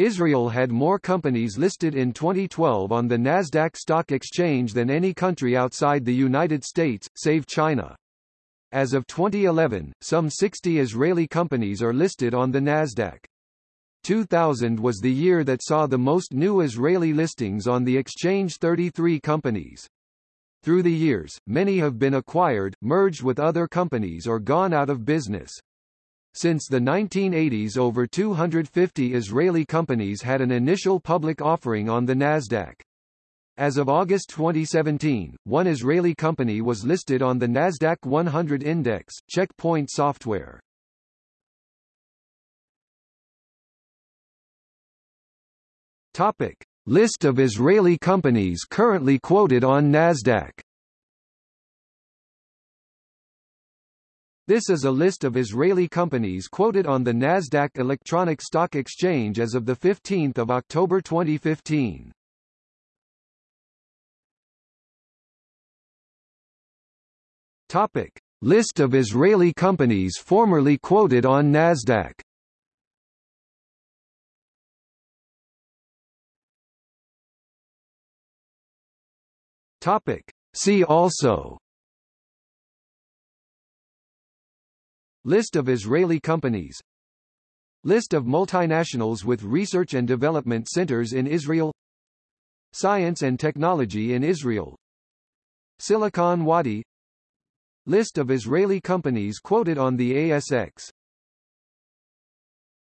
Israel had more companies listed in 2012 on the Nasdaq Stock Exchange than any country outside the United States, save China. As of 2011, some 60 Israeli companies are listed on the Nasdaq. 2000 was the year that saw the most new Israeli listings on the exchange 33 companies. Through the years, many have been acquired, merged with other companies or gone out of business. Since the 1980s over 250 Israeli companies had an initial public offering on the Nasdaq. As of August 2017, one Israeli company was listed on the Nasdaq 100 index, Checkpoint Software. Topic: List of Israeli companies currently quoted on Nasdaq. This is a list of Israeli companies quoted on the Nasdaq Electronic Stock Exchange as of 15 October 2015. Topic. List of Israeli companies formerly quoted on Nasdaq Topic. See also List of Israeli companies. List of multinationals with research and development centers in Israel. Science and technology in Israel. Silicon Wadi. List of Israeli companies quoted on the ASX